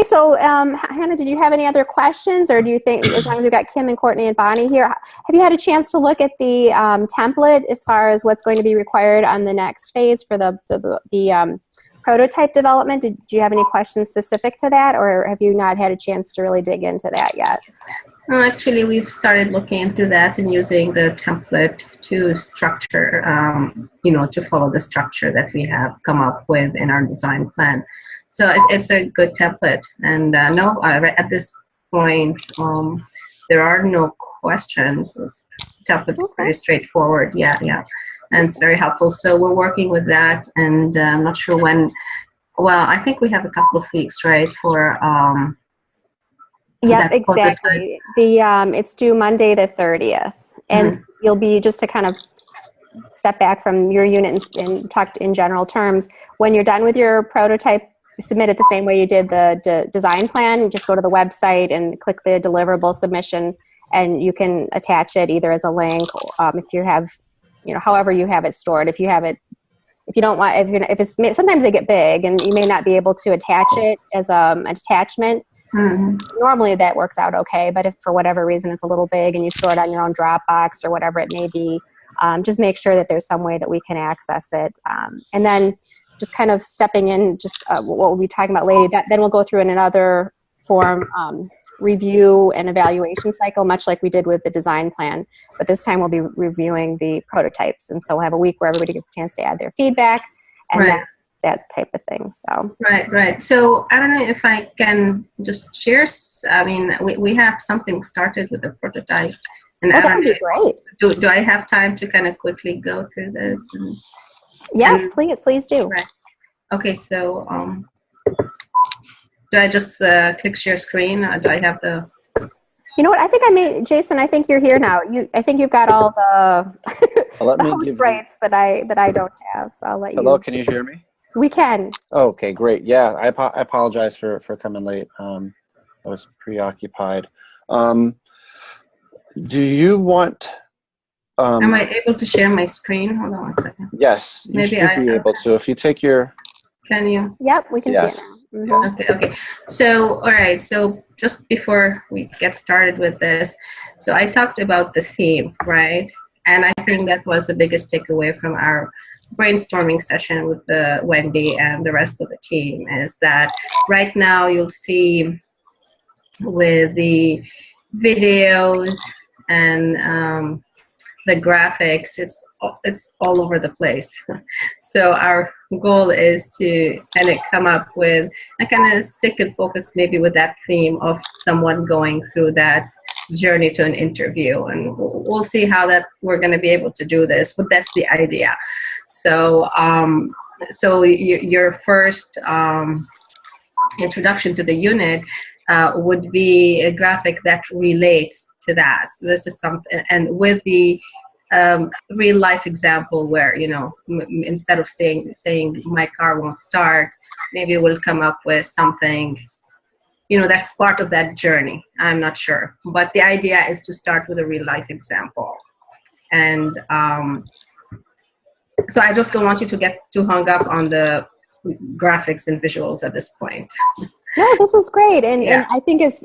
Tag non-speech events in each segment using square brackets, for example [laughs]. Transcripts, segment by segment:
Okay, so um, Hannah, did you have any other questions, or do you think, as long as we've got Kim and Courtney and Bonnie here, have you had a chance to look at the um, template as far as what's going to be required on the next phase for the the, the um, prototype development? Did, did you have any questions specific to that, or have you not had a chance to really dig into that yet? Well, actually, we've started looking into that and using the template to structure, um, you know, to follow the structure that we have come up with in our design plan. So it, it's a good template. And uh, no, uh, at this point, um, there are no questions. This template's Okay. pretty straightforward. Yeah, yeah. And it's very helpful. So we're working with that. And uh, I'm not sure when, well, I think we have a couple of weeks, right, for, um, prototype. exactly. The um, it's due Monday the thirtieth, and Mm-hmm. you'll be just to kind of step back from your unit and, and talk in general terms. When you're done with your prototype, submit it the same way you did the de- design plan. You just go to the website and click the deliverable submission, and you can attach it either as a link, um, if you have, you know, however you have it stored. If you have it. If you don't want, if you're, if it's sometimes they get big, and you may not be able to attach it as um, an attachment Mhm. normally that works out okay but if for whatever reason it's a little big and you store it on your own dropbox or whatever it may be um, just make sure that there's some way that we can access it um, and then just kind of stepping in just uh, what we'll be talking about later that then we'll go through in another form um, review and evaluation cycle much like we did with the design plan but this time we'll be reviewing the prototypes and so we'll have a week where everybody gets a chance to add their feedback and Right. that, that type of thing so Right, right. So I don't know if I can just share. I mean, we, we have something started with the prototype, and oh, that would be great Do, do I have time to kind of quickly go through this? And, yes And- please please do right. Okay, so um, do I just uh, click share screen? Or do I have the? You know what? I think I may, Jason. I think you're here now. You, I think you've got all the, Well, [laughs] the host give you- rights that I that I don't have. So I'll let Hello, you. Hello, can you hear me? We can. Okay, great. Yeah, I, apo- I apologize for, for coming late. Um, I was preoccupied. Um, do you want? Um, Am I able to share my screen? Hold on one second. yes, you Maybe should I- be able to. If you take your Can you? Yep, we can Yes. see it now. Mhm. Okay, okay. So, all right. So, just before we get started with this, so I talked about the theme, right? And I think that was the biggest takeaway from our brainstorming session with the Wendy and the rest of the team is that right now you'll see with the videos and um, the graphics, it's it's all over the place. [laughs] so our goal is to kind of come up with a kind of stick and focus maybe with that theme of someone going through that journey to an interview and we'll see how that we're going to be able to do this but that's the idea so um so your first um introduction to the unit uh, would be a graphic that relates to that. This is something and with the um, real life example where you know instead of saying saying my car won't start maybe we'll come up with something you know that's part of that journey. I'm not sure. But the idea is to start with a real life example. And um, so i just don't want you to get too hung up on the graphics and visuals at this point No, this is great, and, Yeah. and I think it's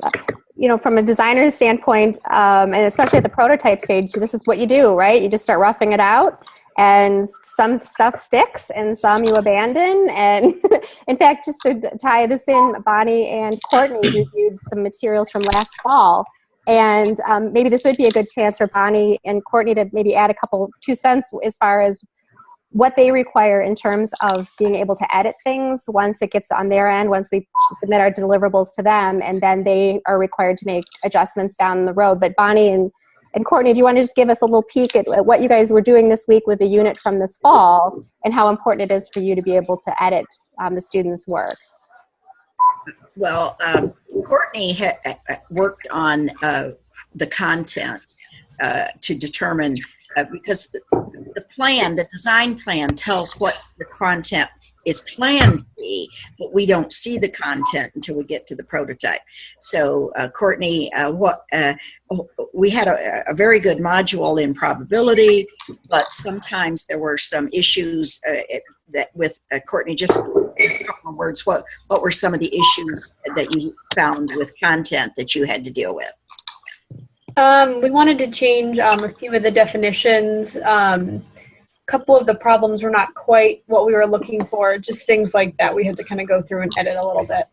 you know from a designer standpoint, um, and especially at the prototype stage, this is what you do, right? You just start roughing it out, and some stuff sticks, and some you abandon. And [laughs] in fact, just to tie this in, Bonnie and Courtney reviewed some materials from last fall. And um, maybe this would be a good chance for Bonnie and Courtney to maybe add a couple two cents as far as what they require in terms of being able to edit things once it gets on their end, once we submit our deliverables to them, and then they are required to make adjustments down the road. But Bonnie and, and Courtney, do you want to just give us a little peek at, at what you guys were doing this week with the unit from this fall and how important it is for you to be able to edit um, the students' work? Well, um, Courtney ha- uh, worked on uh, the content uh, to determine uh, because the plan, the design plan, tells what the content is planned to be. but we don't see the content until we get to the prototype. So, uh, Courtney, uh, what uh, we had a, a, very good module in probability, but sometimes there were some issues uh, that with uh, Courtney. Just words. What what were some of the issues that you found with content that you had to deal with? Um, we wanted to change um, a few of the definitions. Um, a couple of the problems were not quite what we were looking for, just things like that. We had to kind of go through and edit a little bit.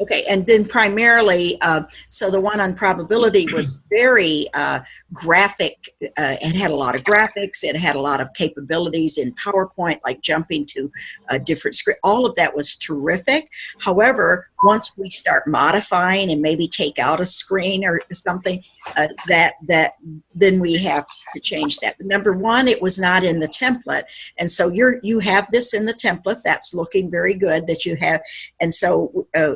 Okay, and then primarily, uh, so the one on probability was [clears throat] very uh, graphic. Uh, it had a lot of graphics. It had a lot of capabilities in PowerPoint, like jumping to a different screen. All of that was terrific. However, once we start modifying and maybe take out a screen or something, uh, that that then we have to change that. Number one, it was not in the template, and so you're you have this in the template. That's looking very good that you have, and so uh,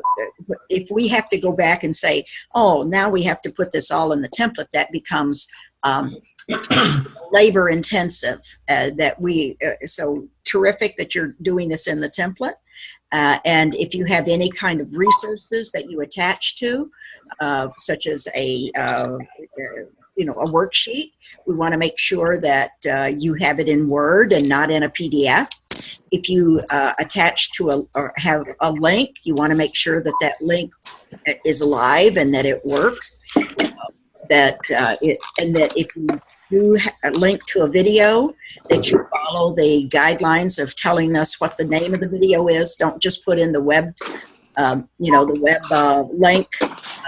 if we have to go back and say, oh, now we have to put this all in the template, that becomes um, labor intensive. Uh, that we uh, so terrific that you're doing this in the template. Uh, and if you have any kind of resources that you attach to, uh, such as a uh, you know a worksheet, we want to make sure that uh, you have it in Word and not in a PDF if you uh, attach to a or have a link, you want to make sure that that link is alive and that it works. that uh, it and that if you do a link to a video, that you follow the guidelines of telling us what the name of the video is. Don't just put in the web, um, you know, the web uh, link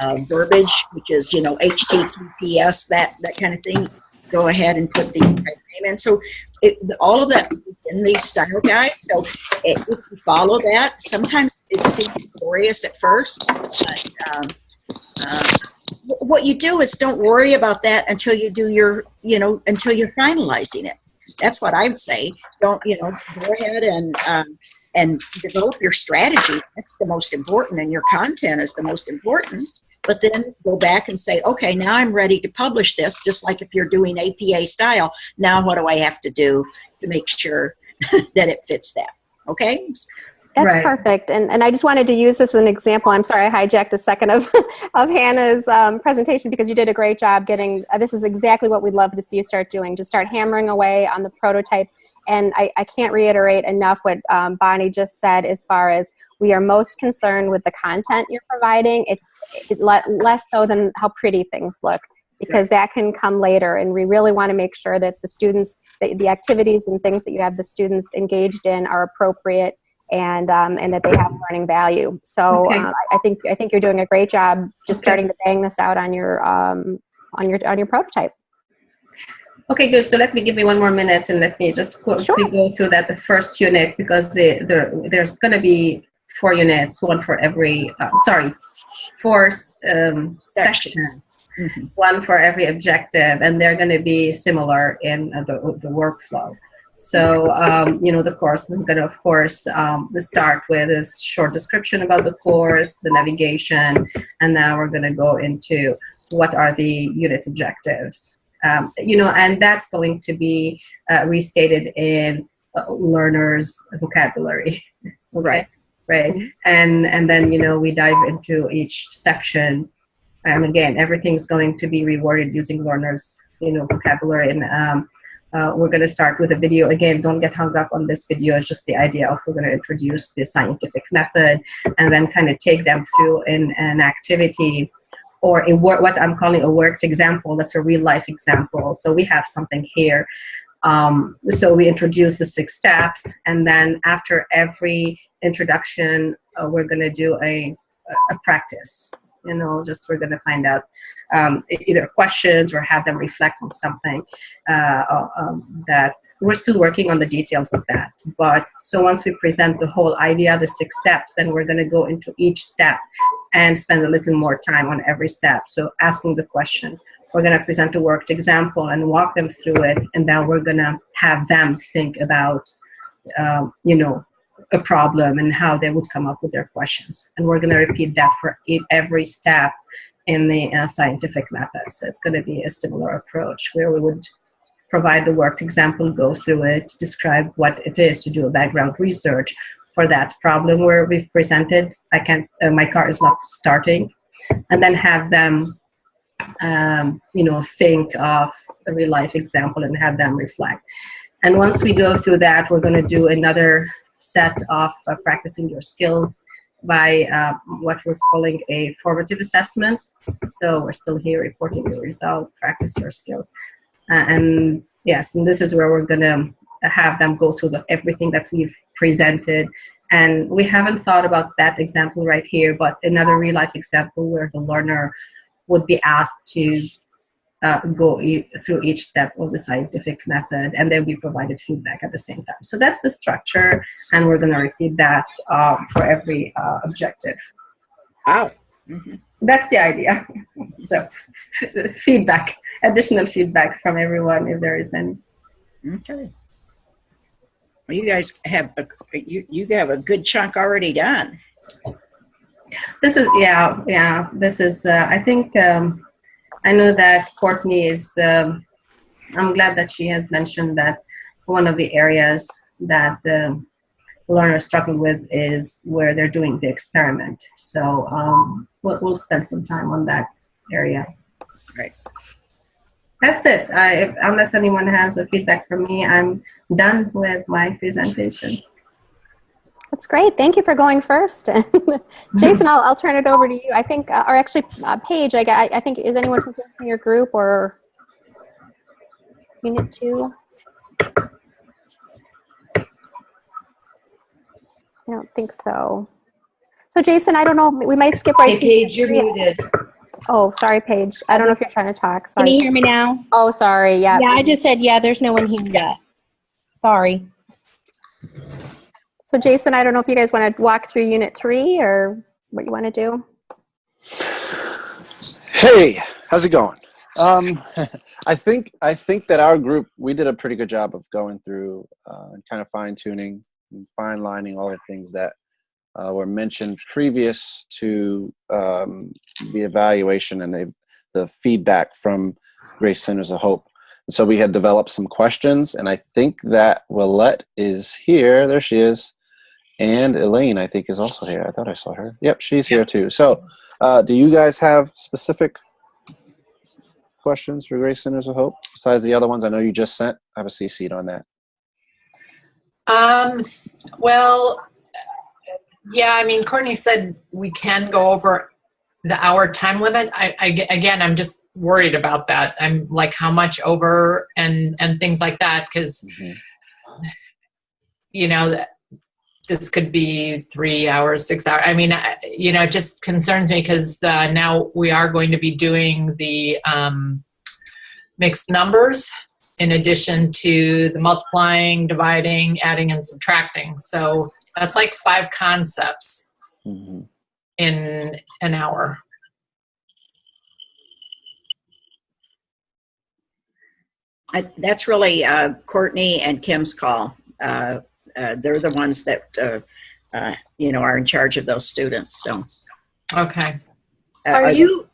uh, verbiage, which is you know HTTPS that that kind of thing. Go ahead and put the name in. So it, all of that is in the style guide. So it, if you follow that, sometimes it seems glorious at first, but um, uh, what you do is don't worry about that until you do your, you know, until you're finalizing it. That's what I would say. Don't, you know, go ahead and um, and develop your strategy. That's the most important, and your content is the most important but then go back and say, okay, now I'm ready to publish this, just like if you're doing APA style. Now, what do I have to do to make sure [laughs] that it fits that? Okay? That's Right. perfect. And, and I just wanted to use this as an example. I'm sorry I hijacked a second of, [laughs] of Hannah's um, presentation because you did a great job getting, uh, this is exactly what we'd love to see you start doing. Just start hammering away on the prototype. And I, I can't reiterate enough what um, Bonnie just said as far as we are most concerned with the content you're providing. It, it le less so than how pretty things look because that can come later and we really want to make sure that the students the, the activities and things that you have the students engaged in are appropriate and um, and that they have learning value so Okay. uh, I think I think you're doing a great job just Okay. starting to bang this out on your um, on your on your prototype Okay, good. So let me give you one more minute and let me just quickly Sure. go through that the first unit because the, the, there's going to be four units, one for every, uh, sorry, four um, Sections. sections, Mhm. one for every objective, and they're going to be similar in uh, the, the workflow. So, um, you know, the course is going to, of course, um, start with a short description about the course, the navigation, and now we're going to go into what are the unit objectives. Um, you know, and that's going to be uh, restated in uh, learners' vocabulary. [laughs] Right. Right. And and then you know we dive into each section, and again everything's going to be rewarded using learners' you know vocabulary. And um, uh, we're going to start with a video. Again, don't get hung up on this video. It's just the idea of we're going to introduce the scientific method, and then kind of take them through in an activity or a wor- what I'm calling a worked example. That's a real life example. So we have something here. Um, so we introduce the six steps, and then after every introduction, uh, we're going to do a, a practice. You know, just we're going to find out um, either questions or have them reflect on something uh, um, that we're still working on the details of that. But so once we present the whole idea, the six steps, then we're going to go into each step and spend a little more time on every step. So asking the question, we're going to present a worked example and walk them through it, and then we're going to have them think about, um, you know, a problem and how they would come up with their questions. And we're going to repeat that for every step in the uh, scientific method. So it's going to be a similar approach where we would provide the worked example, go through it, describe what it is to do a background research, for that problem where we've presented, I can't, uh, my car is not starting, and then have them, um, you know, think of a real life example and have them reflect. And once we go through that, we're going to do another set of uh, practicing your skills by uh, what we're calling a formative assessment. So we're still here reporting your result, practice your skills. Uh, and yes, and this is where we're gonna have them go through the, everything that we've presented. And we haven't thought about that example right here, but another real life example where the learner would be asked to uh, go e through each step of the scientific method and then we provided feedback at the same time. So that's the structure and we're gonna repeat that um, for every uh, objective. Wow. Mhm. That's the idea. [laughs] so [laughs] feedback, additional feedback from everyone if there is any. Okay. Well, you guys have a, you, you have a good chunk already done. This is, yeah, yeah, this is, uh, I think, um, I know that Courtney is, um, I'm glad that she had mentioned that one of the areas that the learners struggle with is where they're doing the experiment. So um, we'll, we'll spend some time on that area. Right. That's it. I, unless anyone has a feedback from me, I'm done with my presentation. That's great. Thank you for going first. [laughs] Jason, [laughs] I'll, I'll turn it over to you. I think, uh, or actually, uh, Paige, I, I think, is anyone from your group or Unit 2? I don't think so. So Jason, I don't know, we might skip right Hey, to. Paige, you're muted. Oh, sorry, Paige. I don't know if you're trying to talk. Can you hear me now? Oh, sorry. Yeah. Yeah, I just said, yeah, there's no one here yet. Sorry. So Jason, I don't know if you guys want to walk through Unit 3 or what you want to do. Hey, how's it going? Um, [laughs] I think I think that our group we did a pretty good job of going through uh, and kind of fine tuning and fine lining all the things that uh, were mentioned previous to um, the evaluation and the, the feedback from Grace Centers of Hope. And so we had developed some questions, and I think that Willette is here. There she is. And Elaine, I think, is also here. I thought I saw her. Yep, she's here too. So, uh, do you guys have specific questions for Grace Centers of Hope besides the other ones I know you just sent? I have a CC on that. Um, well, yeah, I mean, Courtney said we can go over the hour time limit. I, I again, I'm just worried about that. I'm like, how much over and and things like that, because Mhm. you know that this could be three hours, six hours. I mean, I- you know, it just concerns me because uh, now we are going to be doing the um, mixed numbers in addition to the multiplying, dividing, adding, and subtracting. So that's like five concepts Mhm. in an hour. I, that's really uh, Courtney and Kim's call. Uh, uh, they're the ones that uh, uh, you know are in charge of those students. So, Okay. uh, Are you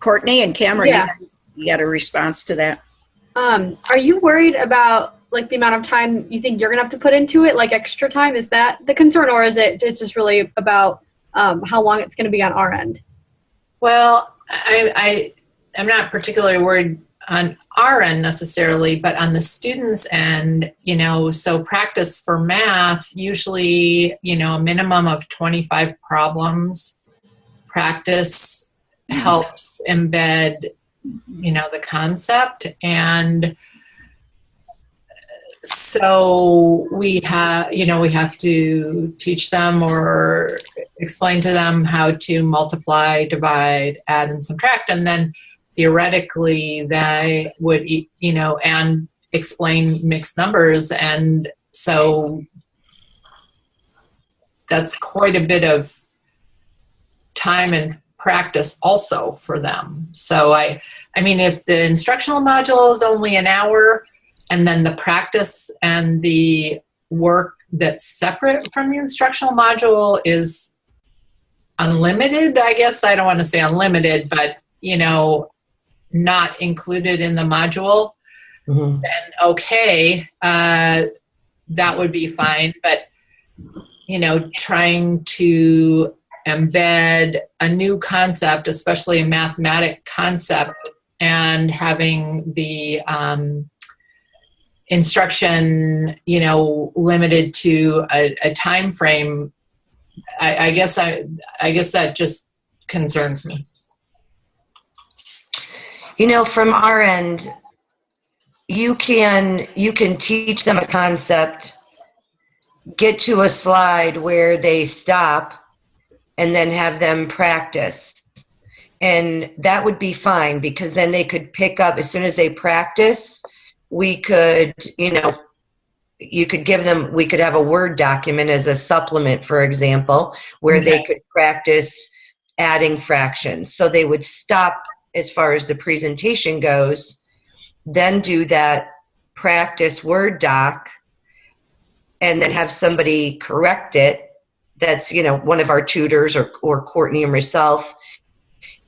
Courtney and Cameron, Yeah. you, you got a response to that? um are you worried about like the amount of time you think you're gonna have to put into it, like extra time? Is that the concern, or is it it's just really about um, how long it's gonna be on our end? Well, I, I am not particularly worried on our end necessarily, but on the students' end, you know, so practice for math, usually, you know, a minimum of 25 problems. Practice mm-hmm. helps embed, you know, the concept. And so we have, you know, we have to teach them or explain to them how to multiply, divide, add, and subtract, and then theoretically they would, you know, and explain mixed numbers, and so that's quite a bit of time and practice also for them. So I, I mean, if the instructional module is only an hour, and then the practice and the work that's separate from the instructional module is unlimited i guess i don't want to say unlimited but you know not included in the module then okay uh, that would be fine but you know, trying to embed a new concept, especially a mathematic concept, and having the um, instruction, you know, limited to a, a time frame, I, I guess I, I guess that just concerns me. You know, from our end, you can you can teach them a concept, get to a slide where they stop, and then have them practice. And that would be fine because then they could pick up as soon as they practice, we could, you know, you could give them we could have a word document as a supplement for example where they could practice adding fractions so they would stop as far as the presentation goes then do that practice word doc and then have somebody correct it that's you know one of our tutors or, or courtney and myself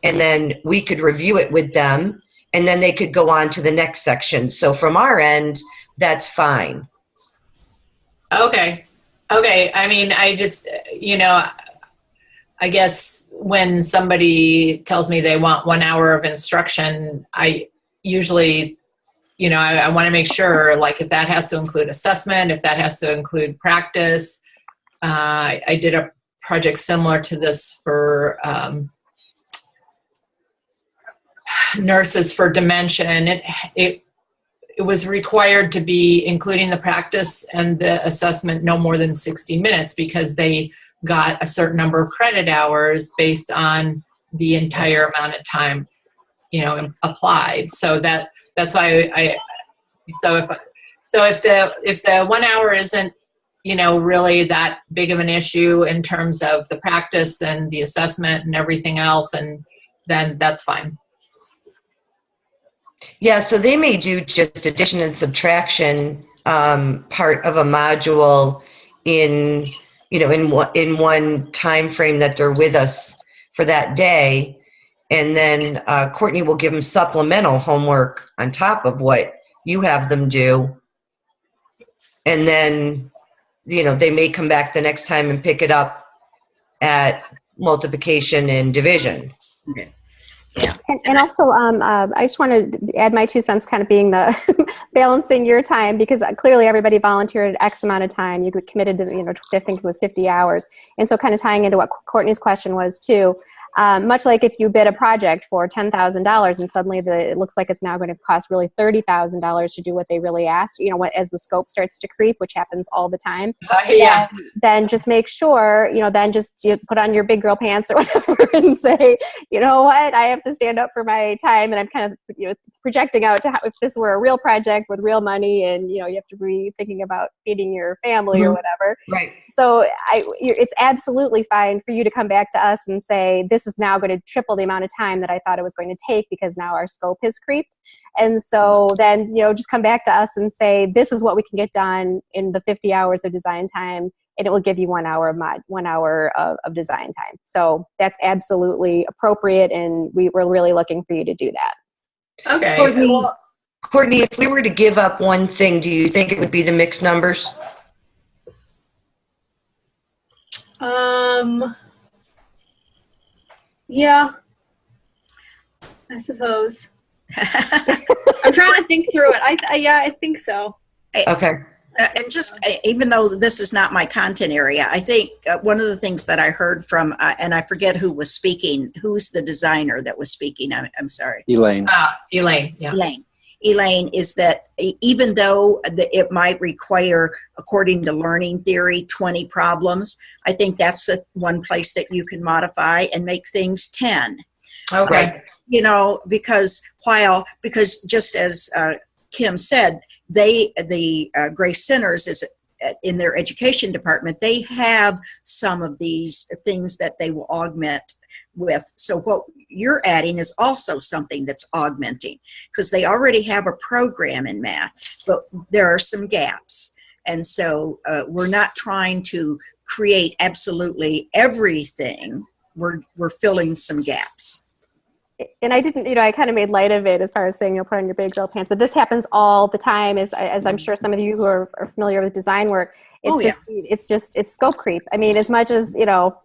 and then we could review it with them and then they could go on to the next section so from our end that's fine Okay. Okay. I mean, I just, you know, I guess when somebody tells me they want one hour of instruction, I usually, you know, I, I want to make sure, like, if that has to include assessment, if that has to include practice. Uh, I did a project similar to this for um, nurses for dementia, and it it it was required to be including the practice and the assessment no more than 60 minutes because they got a certain number of credit hours based on the entire amount of time you know applied. So that that's why i so if so if the if the one hour isn't you know really that big of an issue in terms of the practice and the assessment and everything else and then that's fine. Yeah, so they may do just addition and subtraction um, part of a module in, you know, in one, in one time frame that they're with us for that day. And then uh, Courtney will give them supplemental homework on top of what you have them do. And then, you know, they may come back the next time and pick it up at multiplication and division. And, and also, um, uh, I just want to add my two cents, kind of being the [laughs] balancing your time because clearly everybody volunteered X amount of time. You committed to, you know, I think it was 50 hours. And so, kind of tying into what Courtney's question was too. Um, much like if you bid a project for $10,000 and suddenly the, it looks like it's now going to cost really $30,000 to do what they really asked, you know, what, as the scope starts to creep, which happens all the time. Uh, [laughs] yeah then, then just make sure, you know, then just you put on your big girl pants [laughs] or whatever and say, you know what, I have to stand up for my time. And I'm kind of, you know, projecting out to how, if this were a real project with real money and, you know, you have to be thinking about feeding your family or Mhm. whatever. Right. So I, you're- it's absolutely fine for you to come back to us and say, this is now going to triple the amount of time that I thought it was going to take because now our scope has creeped. And so then, you know, just come back to us and say, this is what we can get done in the 50 hours of design time. And it will give you one hour of mod, one hour of, of design time. So that's absolutely appropriate. And we were really looking for you to do that. okay Courtney. well, Courtney, if we were to give up one thing, do you think it would be the mixed numbers? Um, yeah, I suppose. I'm trying to think through it. I, I yeah, I think so. Okay. Uh, and just uh, even though this is not my content area, I think uh, one of the things that I heard from, uh, and I forget who was speaking, who's the designer that was speaking? I'm, I'm sorry. Elaine. uh, elaine yeah Elaine. Elaine, is that even though the, it might require, according to learning theory, 20 problems, I think that's the one place that you can modify and make things 10 okay. You know because while because just as uh, kim said they the uh, grace centers is uh, in their education department they have some of these things that they will augment with. So what you're adding is also something that's augmenting because they already have a program in math but there are some gaps. And so uh, we're not trying to create absolutely everything. We're we're filling some gaps. And I didn't, you know, I kind of made light of it as far as saying, you know, put on your big girl pants, but this happens all the time as, as I'm sure some of you who are, are familiar with design work, it's Oh, yeah. just, it's just, it's scope creep. I mean, as much as, you know,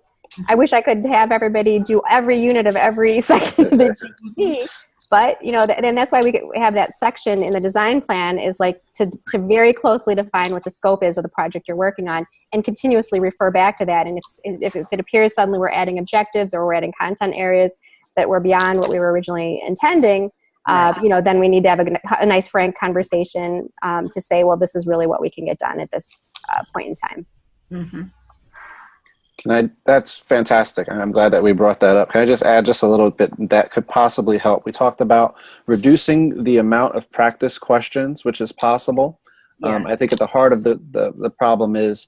I wish I could have everybody do every unit of every [laughs] section of the GED, but, you know, th- and that's why we have that section in the design plan is like to, to very closely define what the scope is of the project you're working on and continuously refer back to that. And if, if, if it appears suddenly we're adding objectives or we're adding content areas that were beyond what we were originally intending, uh, you know, then we need to have a, a nice frank conversation um, to say, well, this is really what we can get done at this uh, point in time. Mhm. Can I? That's fantastic, and I'm glad that we brought that up. Can I just add just a little bit that could possibly help? We talked about reducing the amount of practice questions, which is possible. Um, I think at the heart of the, the the problem is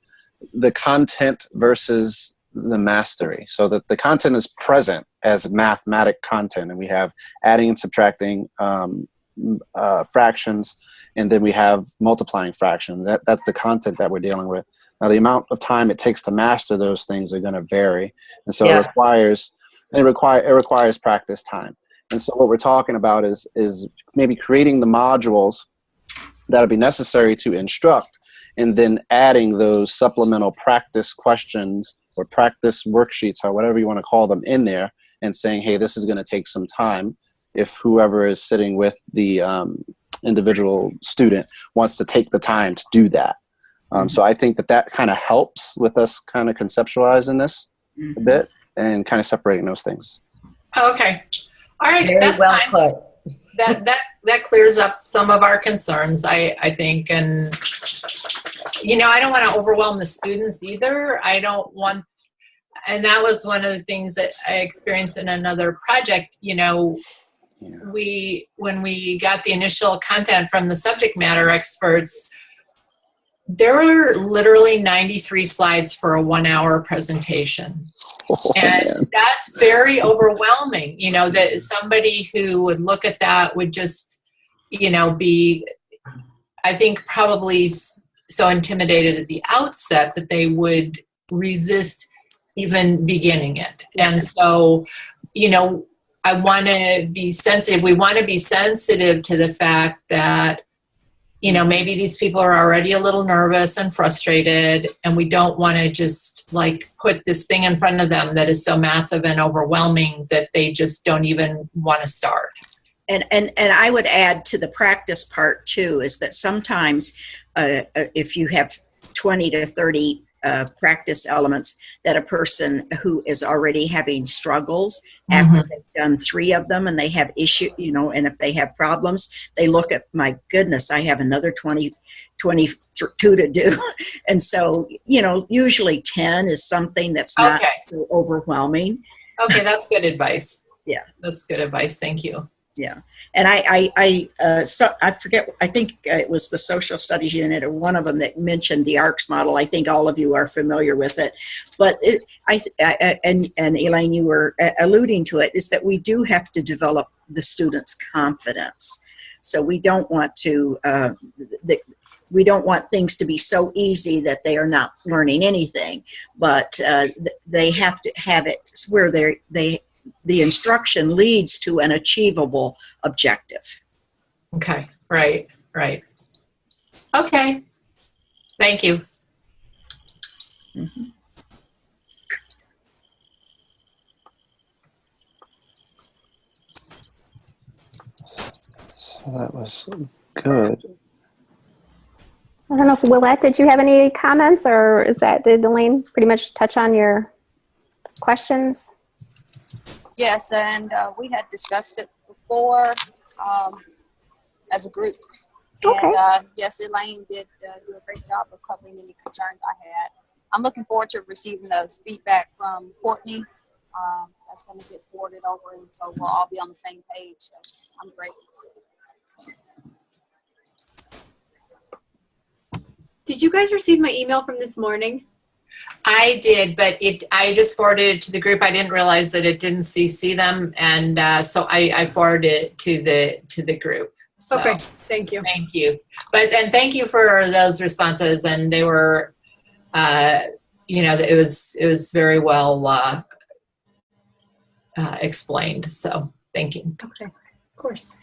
the content versus the mastery. So that the content is present as mathematic content, and we have adding and subtracting um, uh, fractions, and then we have multiplying fractions. That that's the content that we're dealing with. Now, the amount of time it takes to master those things are going to vary, and so Yeah. it requires and it require it requires practice time. And so, what we're talking about is is maybe creating the modules that'll be necessary to instruct, and then adding those supplemental practice questions or practice worksheets or whatever you want to call them in there, and saying, "Hey, this is going to take some time." If whoever is sitting with the um, individual student wants to take the time to do that. Um, so I think that that kind of helps with us kind of conceptualizing this a Mhm. bit and kind of separating those things. Okay. All right. Very that's well fine. put. that that that clears up some of our concerns i i think and you know i don't want to overwhelm the students either i don't want and that was one of the things that i experienced in another project you know Yeah. we when we got the initial content from the subject matter experts there are literally 93 slides for a one hour presentation. Oh, and man. that's very overwhelming you know that somebody who would look at that would just you know be i think probably so intimidated at the outset that they would resist even beginning it. And so you know i want to be sensitive we want to be sensitive to the fact that you know maybe these people are already a little nervous and frustrated and we don't want to just like put this thing in front of them that is so massive and overwhelming that they just don't even want to start. And, and, and I would add to the practice part too, is that sometimes uh, uh, if you have 20 to 30 uh, practice elements, that a person who is already having struggles after they've done three of them and they have issue, you know, and if they have problems, they look at, my goodness, I have another 20, 22 to do. [laughs] And so, you know, usually 10 is something that's not okay so overwhelming. okay that's good advice [laughs] Yeah. that's good advice thank you Yeah and I, I, I, uh, so I forget. I think uh, it was the social studies unit or one of them that mentioned the ARCS model. I think all of you are familiar with it, but it, I, I, and and Elaine, you were uh, alluding to it, is that we do have to develop the students' confidence. So we don't want to. Uh, the, we don't want things to be so easy that they are not learning anything, but uh, th- they have to have it where they they the instruction leads to an achievable objective. okay right right okay thank you mm-hmm. So that was good. I don't know if Willette, did you have any comments or is that, did Elaine pretty much touch on your questions? Yes, and uh, we had discussed it before um, as a group. Okay. And uh, yes, Elaine did uh, do a great job of covering any concerns I had. I'm looking forward to receiving those feedback from Courtney. Um, that's going to get forwarded over, and so we'll all be on the same page. So I'm grateful. Did you guys receive my email from this morning? I did, but it. I just forwarded it to the group. I didn't realize that it didn't CC them, and uh, so I, I forwarded it to the to the group. So, Okay, thank you. Thank you, but and thank you for those responses, and they were, uh, you know, it was it was very well uh, uh, explained. So thank you. Okay, of course.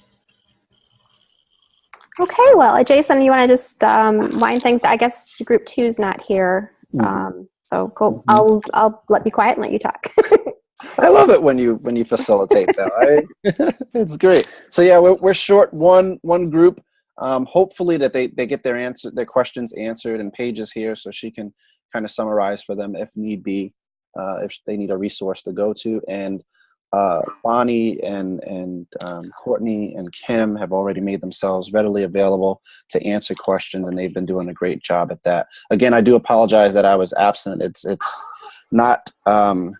Okay, well, Jason, you want to just um, wind things? I guess group two's not here, Mhm. um, so cool. Mhm. I'll I'll let be quiet and let you talk. [laughs] I love it when you when you facilitate that. I, [laughs] it's great. So yeah, we're, we're short one one group. Um, hopefully that they, they get their answer their questions answered and Paige's here so she can kind of summarize for them if need be uh, if they need a resource to go to and uh, Bonnie and and um, Courtney and Kim have already made themselves readily available to answer questions and they've been doing a great job at that. Again, I do apologize that I was absent. It's it's not um,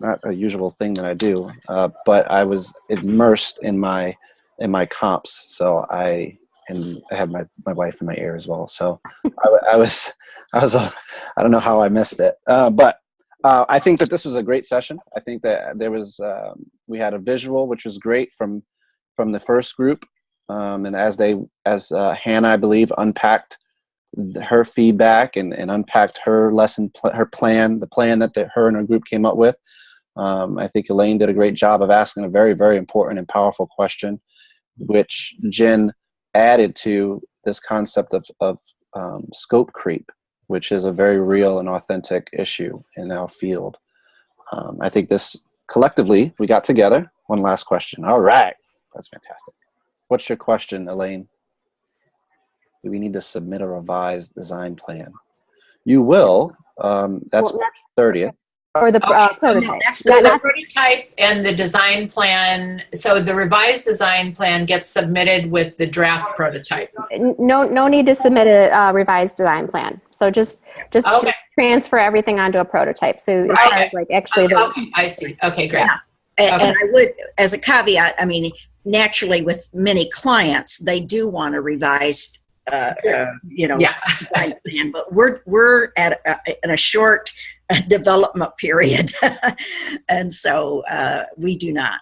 not a usual thing that I do, uh, but I was immersed in my in my comps, so I and I had my my wife in my ear as well. So I, I was I was I don't know how I missed it, uh, but uh, I think that this was a great session. I think that there was um, we had a visual which was great from from the first group, um, and as they as uh, Hannah I believe unpacked her feedback and, and unpacked her lesson pl- her plan the plan that the, her and her group came up with um, I think Elaine did a great job of asking a very, very important and powerful question, which Jen added to this concept of, of um, scope creep, which is a very real and authentic issue in our field. Um, I think this collectively, we got together. One last question. All right. That's fantastic. What's your question, Elaine? Do we need to submit a revised design plan? You will. Um, that's Well, 30th. Or the Okay, uh, so prototype. That's Not- the, not- Prototype and the design plan, so the revised design plan gets submitted with the draft prototype. no, no need to submit a uh, revised design plan. So just just, Okay. just transfer everything onto a prototype. So as far Okay. as like actually the Okay, I see. Okay, great. and, Okay. and I would, as a caveat, I mean, naturally with many clients, they do want a revised, uh, uh, you know, Yeah. design plan, but we're, we're at a, in a short uh, [laughs] development period. [laughs] and so uh, we do not.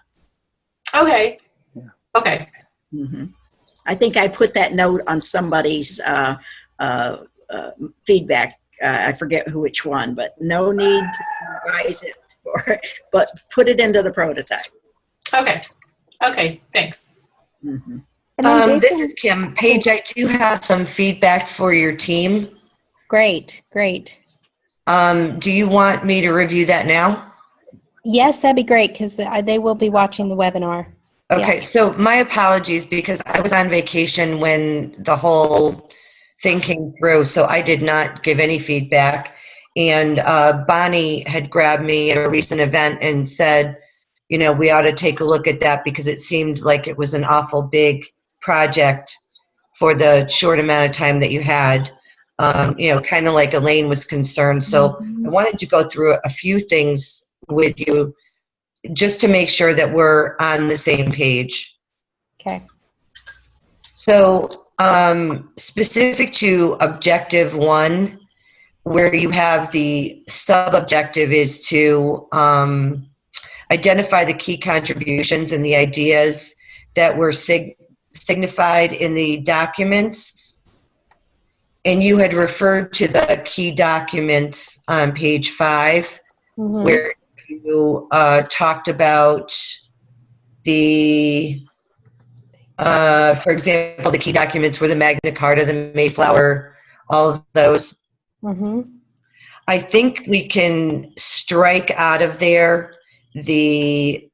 Okay. Yeah. Okay. hmm I think I put that note on somebody's uh, uh, uh, feedback. Uh, I forget who which one, but no need to revise it, or, [laughs] but put it into the prototype. Okay. Okay. Thanks. hmm Um, this is Kim. Paige, I do have some feedback for your team. Great, great. Um, do you want me to review that now? Yes, that'd be great because they will be watching the webinar. Okay, so my apologies because I was on vacation when the whole thing came through, so I did not give any feedback. And uh, Bonnie had grabbed me at a recent event and said, you know, we ought to take a look at that because it seemed like it was an awful big project for the short amount of time that you had. Um, you know, kind of like Elaine was concerned. So I wanted to go through a few things with you just to make sure that we're on the same page. Okay. So, um, specific to objective one, where you have the sub objective is to um, identify the key contributions and the ideas that were sig- signified in the documents. And you had referred to the key documents on page five Mhm. where you uh, talked about the, uh, for example, the key documents were the Magna Carta, the Mayflower, all of those. Mhm. I think we can strike out of there the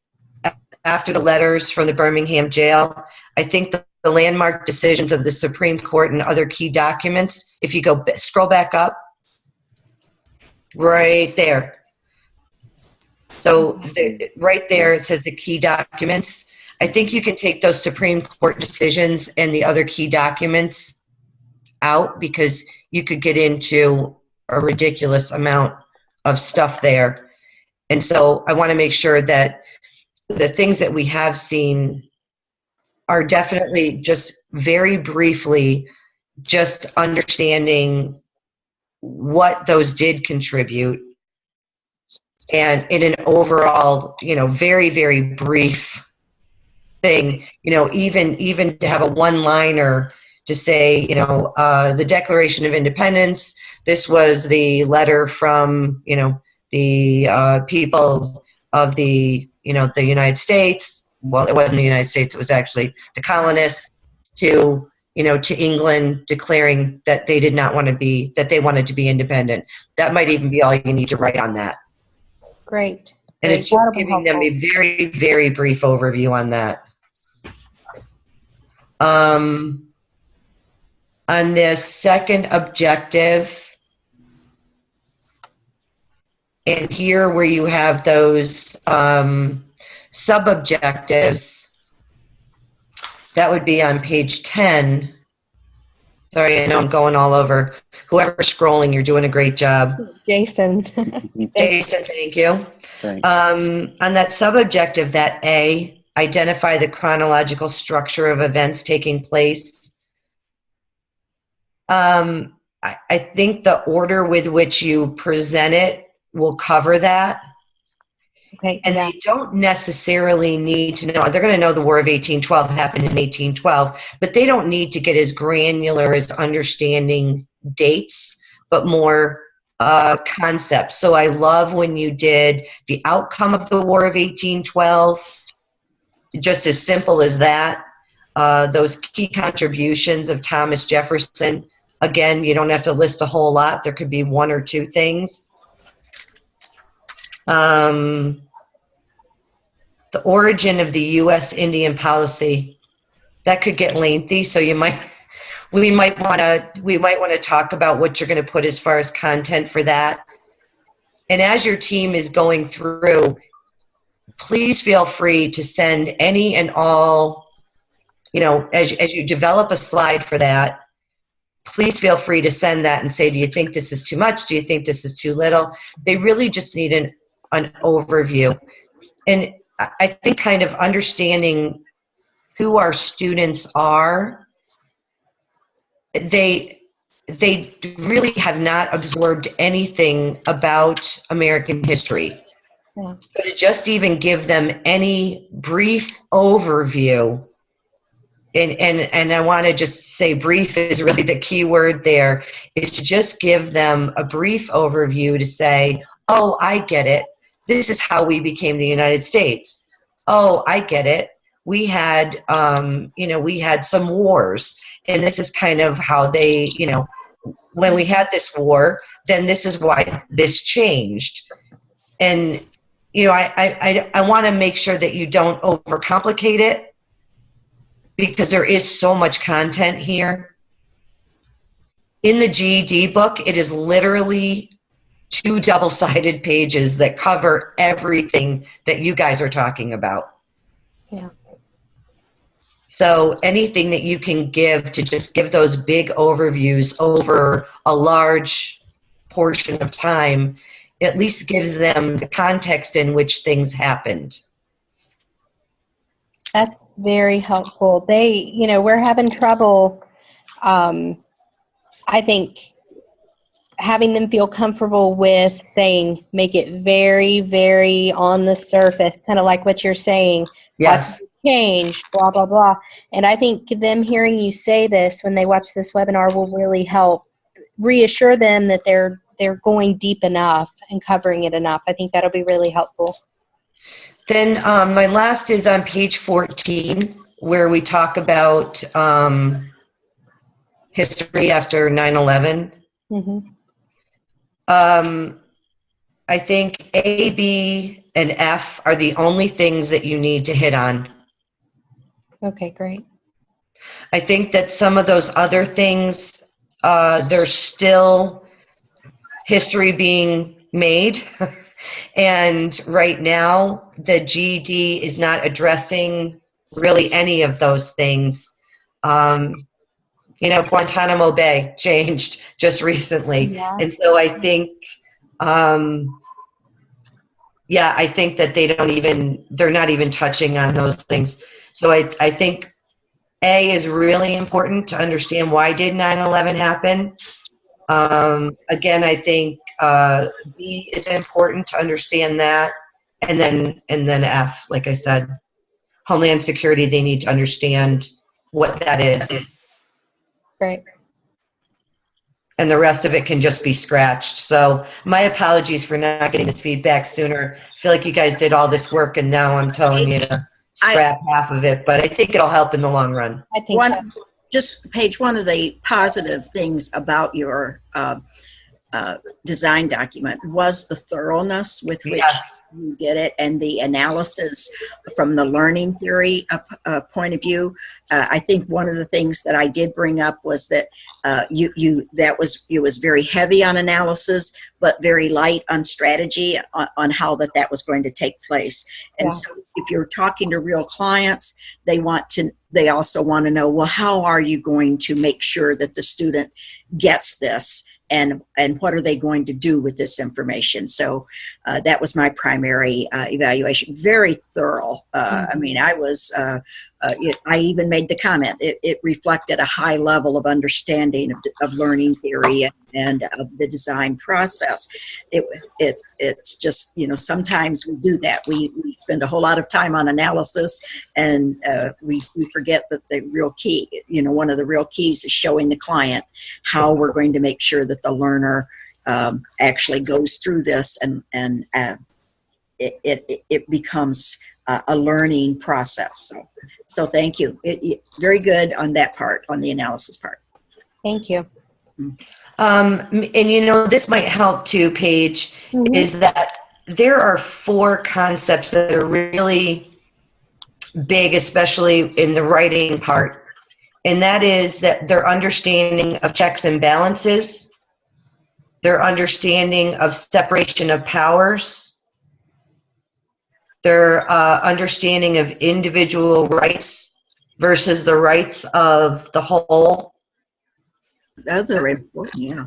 after the letters from the Birmingham jail. I think the, landmark decisions of the Supreme Court and other key documents. If you go scroll back up, right there. So the, right there it says the key documents. I think you can take those Supreme Court decisions and the other key documents out because you could get into a ridiculous amount of stuff there. And so I want to make sure that the things that we have seen are definitely just very briefly just understanding what those did contribute. And in an overall you know very very brief thing you know even even to have a one liner to say you know uh, the declaration of independence this was the letter from you know the uh, people of the you know the united states well, it wasn't the United States, it was actually the colonists to, you know, to England declaring that they did not want to be, that they wanted to be independent. That might even be all you need to write on that. Great. And Great. it's just giving them a very, very brief overview on that. Um, on this second objective, and here where you have those um, sub-objectives, that would be on page 10. Sorry, I know I'm going all over. Whoever's scrolling, you're doing a great job. Jason. [laughs] Jason, thank you. Thanks. Um, on that sub-objective, that A, identify the chronological structure of events taking place. Um, I, I think the order with which you present it will cover that. Okay. And they don't necessarily need to know, they're going to know the War of 1812 happened in 1812, but they don't need to get as granular as understanding dates, but more uh, concepts. So I love when you did the outcome of the War of 1812, just as simple as that. Uh, those key contributions of Thomas Jefferson. Again, you don't have to list a whole lot. There could be one or two things. Um, the origin of the U.S. Indian policy. That could get lengthy, so you might, we might want to, we might want to talk about what you're going to put as far as content for that. And as your team is going through, please feel free to send any and all, you know, as, as you develop a slide for that, please feel free to send that and say, do you think this is too much? Do you think this is too little? They really just need an, an overview. And I think kind of understanding who our students are, they, they really have not absorbed anything about American history. Yeah. So to just even give them any brief overview, and, and, and I want to just say brief is really the key word there, is to just give them a brief overview to say, oh, I get it. This is how we became the United States. Oh, I get it. We had, um, you know, we had some wars, and this is kind of how they, you know, when we had this war, then this is why this changed. And you know, I, I, I, I want to make sure that you don't overcomplicate it because there is so much content here. In the GED book, it is literally two double-sided pages that cover everything that you guys are talking about. Yeah. So anything that you can give to just give those big overviews over a large portion of time at least gives them the context in which things happened. That's very helpful. They, you know, we're having trouble, um, I think, having them feel comfortable with saying, make it very, very on the surface, kind of like what you're saying. Yes. Change, blah, blah, blah. And I think them hearing you say this when they watch this webinar will really help reassure them that they're they're going deep enough and covering it enough. I think that'll be really helpful. Then um, my last is on page 14, where we talk about um, history after 9/11. hmm Um, I think A, B, and F are the only things that you need to hit on. Okay, great. I think that some of those other things, uh, there's still history being made. [laughs] and right now, the GED is not addressing really any of those things. Um, you know, Guantanamo Bay [laughs] changed just recently. Yeah. And so I think, um, yeah, I think that they don't even, they're not even touching on those things. So I, I think A is really important to understand why did 9/11 happen. Um, again, I think uh, B is important to understand that, and then and then F, like I said, Homeland Security. They need to understand what that is, Great. and the rest of it can just be scratched. So my apologies for not getting this feedback sooner. I feel like you guys did all this work, and now I'm telling you to I- scrap half of it, but I think it'll help in the long run. I think so. Just Paige one of the positive things about your uh, uh, design document was the thoroughness with which Yes. you did it and the analysis from the learning theory uh, uh, point of view. Uh, I think one of the things that I did bring up was that uh, you you that was you was very heavy on analysis, but very light on strategy on, on how that that was going to take place. And Yeah. so, if you're talking to real clients, they want to they also want to know well how are you going to make sure that the student gets this and and what are they going to do with this information? So uh, that was my primary uh, evaluation. Very thorough uh, i mean i was uh, uh, it, i even made the comment. It, it reflected a high level of understanding of, of learning theory and, and of the design process. It, it's it's just you know sometimes we do that. We, we spend a whole lot of time on analysis and uh, we, we forget that the real key you know one of the real keys is showing the client how we're going to make sure that the learner um, actually goes through this and and uh, it, it it becomes uh, a learning process. So so thank you. It, it- very good on that part on the analysis part. Thank you. Um, and you know, this might help too, Paige, Mhm. is that there are four concepts that are really big, especially in the writing part. And that is that their understanding of checks and balances, their understanding of separation of powers, their uh, understanding of individual rights versus the rights of the whole, those very important yeah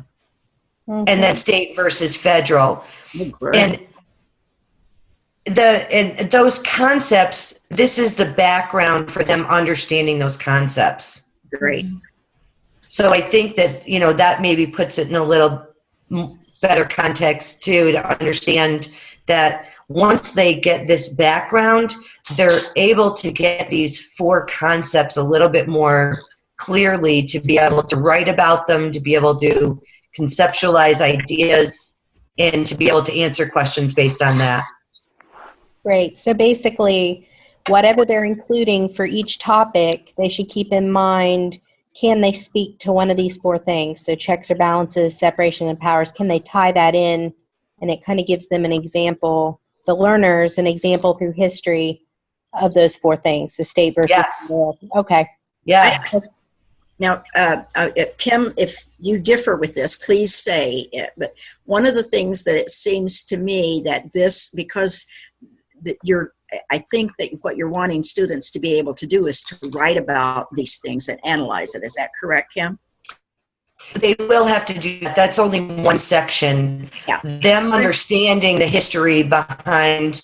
Mhm. and then state versus federal. Oh. And the and those concepts, this is the background for them understanding those concepts. great So I think that you know that maybe puts it in a little better context too to understand that once they get this background, they're able to get these four concepts a little bit more clearly to be able to write about them, to be able to conceptualize ideas, and to be able to answer questions based on that. Great. So basically, whatever they're including for each topic, they should keep in mind can they speak to one of these four things? So checks or balances, separation of powers, can they tie that in? And it kind of gives them an example, the learners, an example through history of those four things. So state versus Yes. federal. Okay. Yeah. Now, uh, uh, Kim, if you differ with this, please say it. But one of the things that it seems to me that this, because that you're, I think that what you're wanting students to be able to do is to write about these things and analyze it. Is that correct, Kim? They will have to do that. That's only one section. Yeah. Them understanding the history behind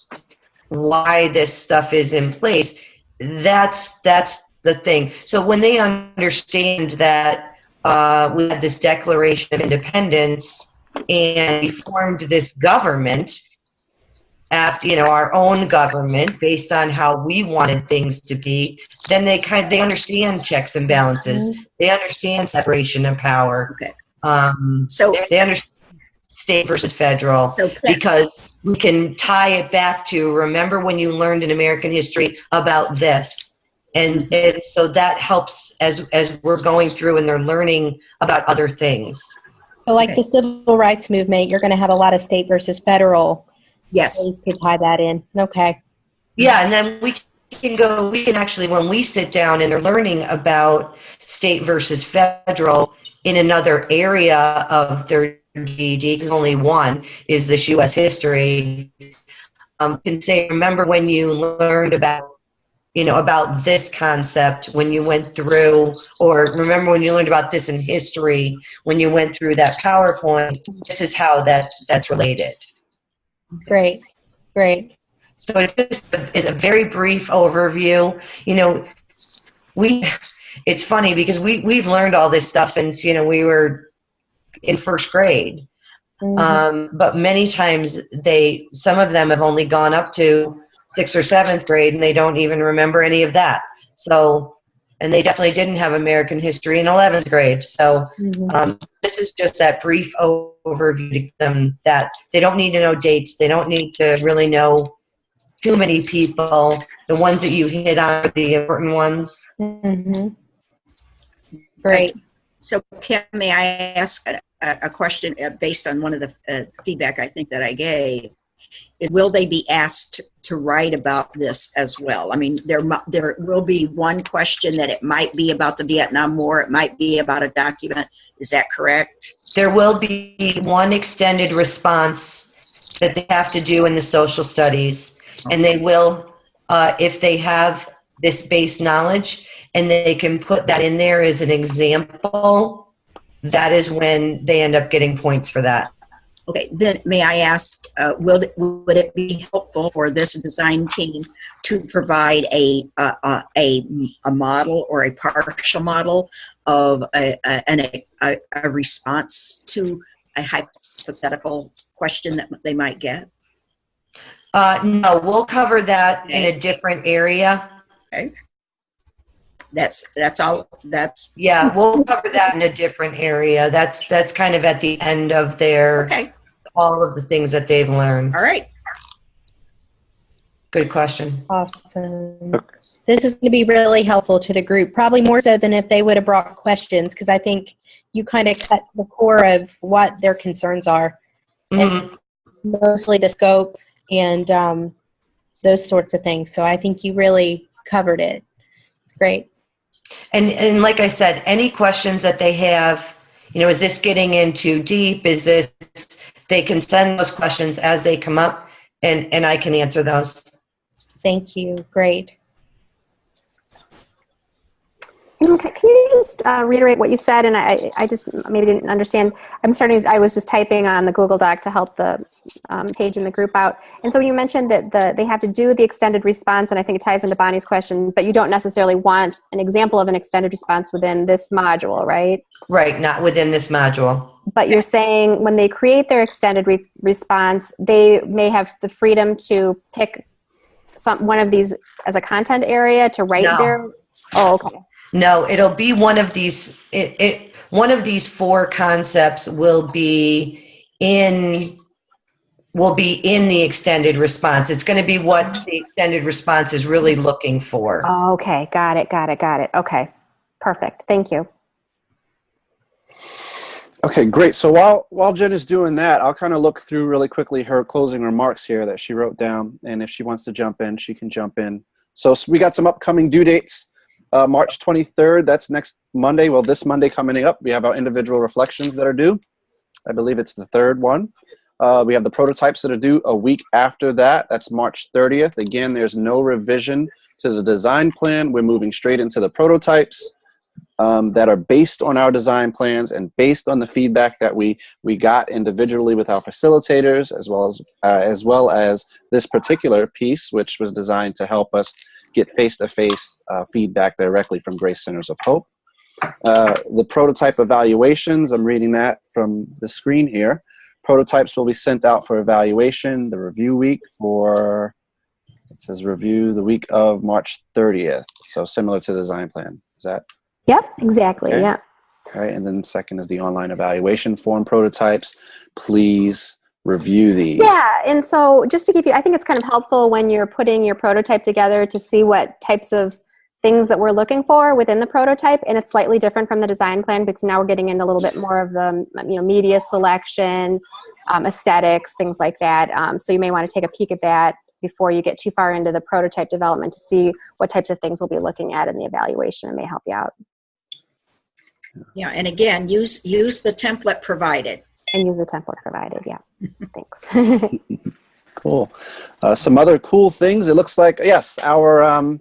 why this stuff is in place. That's that's the thing. So when they understand that uh, we had this Declaration of Independence and we formed this government after you know our own government based on how we wanted things to be then they kind of, they understand checks and balances they understand separation of power Okay. um, So, they understand state versus federal Kim, because we can tie it back to remember when you learned in American history about this. And, and so that helps as as we're going through and they're learning about other things. So like Okay. the civil rights movement, you're going to have a lot of state versus federal. yes, ways to tie that in. Okay. Yeah, and then we can go we can actually when we sit down and they're learning about state versus federal in another area of their GED, because only one is this U.S. history, um, can say, remember when you learned about, you know, about this concept when you went through, or remember when you learned about this in history when you went through that PowerPoint. This is how that that's related. Great. Great. So it just is a very brief overview. You know, we it's funny because we we've learned all this stuff since you know we were in first grade. Mhm. Um, but many times they some of them have only gone up to sixth or seventh grade and they don't even remember any of that. So and they definitely didn't have American history in 11th grade. So Mhm. um, this is just that brief overview to them that they don't need to know dates. They don't need to really know too many people. The ones that you hit on are the important ones. Mhm. Great. So Kim, may I ask a, a a question uh, based on one of the uh, feedback I think that I gave? Is will they be asked to write about this as well? I mean, there, there will be one question that it might be about the Vietnam War, it might be about a document. Is that correct? There will be one extended response that they have to do in the social studies. And they will, uh, if they have this base knowledge and they can put that in there as an example, that is when they end up getting points for that. Okay, then may I ask, uh, will, it- would it be helpful for this design team to provide a, uh, a, a model or a partial model of a, a, a, a response to a hypothetical question that they might get? Uh, no, we'll cover that in a different area. Okay. That's, that's all, that's, Yeah, we'll cover that in a different area. That's, that's kind of at the end of their, okay, all of the things that they've learned. all right. Good question. Awesome. Okay. This is going to be really helpful to the group, probably more so than if they would have brought questions, because I think you kind of cut the core of what their concerns are, Mhm. mostly the scope and um, those sorts of things. So I think you really covered it. It's great. And, and like I said, any questions that they have, you know, is this getting in too deep? Is this, they can send those questions as they come up and, and I can answer those. Thank you. Great. Okay, can you just uh, reiterate what you said? And I, I just maybe didn't understand. I'm starting. I was just typing on the Google Doc to help the um, Paige in the group out. And so you mentioned that the they have to do the extended response, and I think it ties into Bonnie's question. But you don't necessarily want an example of an extended response within this module, right? Right, not within this module. But you're saying when they create their extended re- response, they may have the freedom to pick some one of these as a content area to write No. their. Oh, okay. No, it'll be one of these, it, it, one of these four concepts will be in, will be in the extended response. It's going to be what the extended response is really looking for. Oh, okay, got it, got it, got it. Okay, perfect. Thank you. Okay, great. So while while Jen is doing that, I'll kind of look through really quickly her closing remarks here that she wrote down, and if she wants to jump in, she can jump in. So we got some upcoming due dates. Uh, March 23rd, that's next Monday. Well, this Monday coming up, we have our individual reflections that are due. I believe it's the third one. Uh, we have the prototypes that are due a week after that. That's March 30th. Again, there's no revision to the design plan. We're moving straight into the prototypes um, that are based on our design plans and based on the feedback that we we got individually with our facilitators, as well as uh, as well as this particular piece, which was designed to help us get face-to-face uh, feedback directly from Grace Centers of Hope. Uh, the prototype evaluations, I'm reading that from the screen here. Prototypes will be sent out for evaluation the review week for, it says review the week of March 30th. So similar to the design plan. Is that Yep, exactly. Okay. Yeah. right? And then second is the online evaluation form prototypes. Please review these. Yeah, and so just to give you, I think it's kind of helpful when you're putting your prototype together to see what types of things that we're looking for within the prototype, and it's slightly different from the design plan because now we're getting into a little bit more of the you know media selection, um, aesthetics, things like that. Um, so you may want to take a peek at that before you get too far into the prototype development to see what types of things we'll be looking at in the evaluation. It may help you out Yeah, and again, use, use the template provided. and use the template provided. Yeah, [laughs] thanks. [laughs] Cool. Uh, some other cool things. It looks like yes, our um,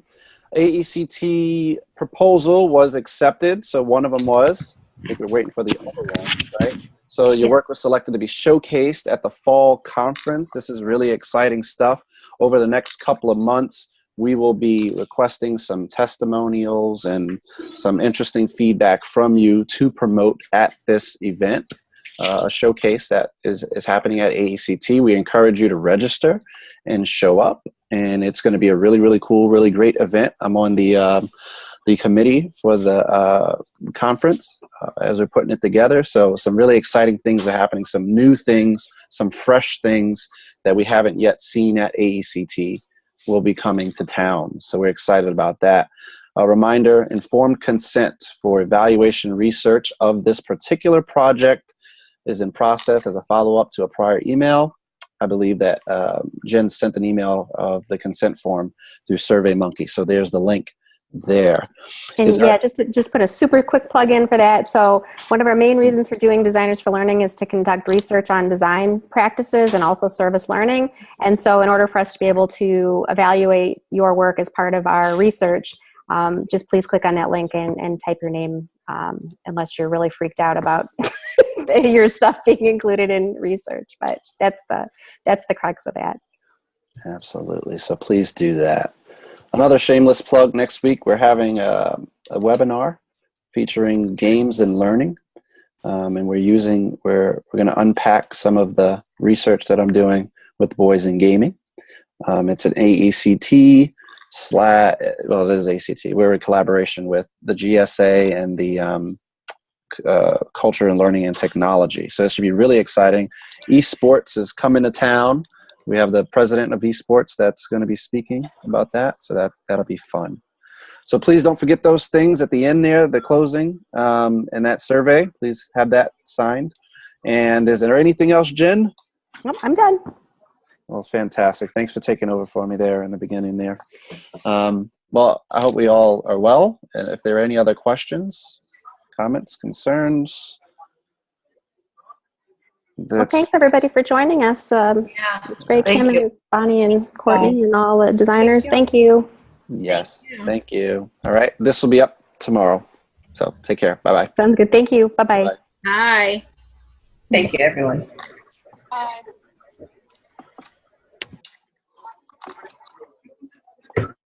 AECT proposal was accepted. So one of them was. I think we're waiting for the other one, right? So your work was selected to be showcased at the fall conference. This is really exciting stuff. Over the next couple of months, we will be requesting some testimonials and some interesting feedback from you to promote at this event uh, a showcase that is, is happening at AECT. We encourage you to register and show up. And it's going to be a really, really cool, really great event. I'm on the, um, the committee for the uh, conference uh, as we're putting it together. So some really exciting things are happening, some new things, some fresh things that we haven't yet seen at AECT. Will be coming to town. So we're excited about that. A reminder, informed consent for evaluation research of this particular project is in process as a follow-up to a prior email. I believe that uh, Jen sent an email of the consent form through SurveyMonkey. So there's the link there. And Is yeah, just just put a super quick plug in for that. So one of our main reasons for doing Designers for Learning is to conduct research on design practices and also service learning. And so in order for us to be able to evaluate your work as part of our research, um, just please click on that link and, and type your name um, unless you're really freaked out about [laughs] your stuff being included in research. But that's the that's the crux of that. Absolutely. So please do that. Another shameless plug next week, we're having a, a webinar featuring games and learning. Um, and we're using, we're, we're going to unpack some of the research that I'm doing with boys in gaming. Um, it's an AECT slash, well, it is ACT. We're in collaboration with the GSA and the um, uh, Culture and Learning and Technology. So this should be really exciting. Esports is coming to town we have the president of esports that's going to be speaking about that so that that'll be fun. So please don't forget those things at the end there the closing um, and that survey. Please have that signed. And is there anything else jen? Nope, I'm done. well fantastic. Thanks for taking over for me there in the beginning there. Um, well i hope we all are well. And if there are any other questions comments concerns Well, thanks everybody for joining us. Um, Yeah. it's great, Thank Kim you. and Bonnie and Courtney and all the designers. Thank you. yes thank you all right this will be up tomorrow so take care bye bye Sounds good. Thank you. Bye bye. Bye. Hi. Thank you, everyone. Bye.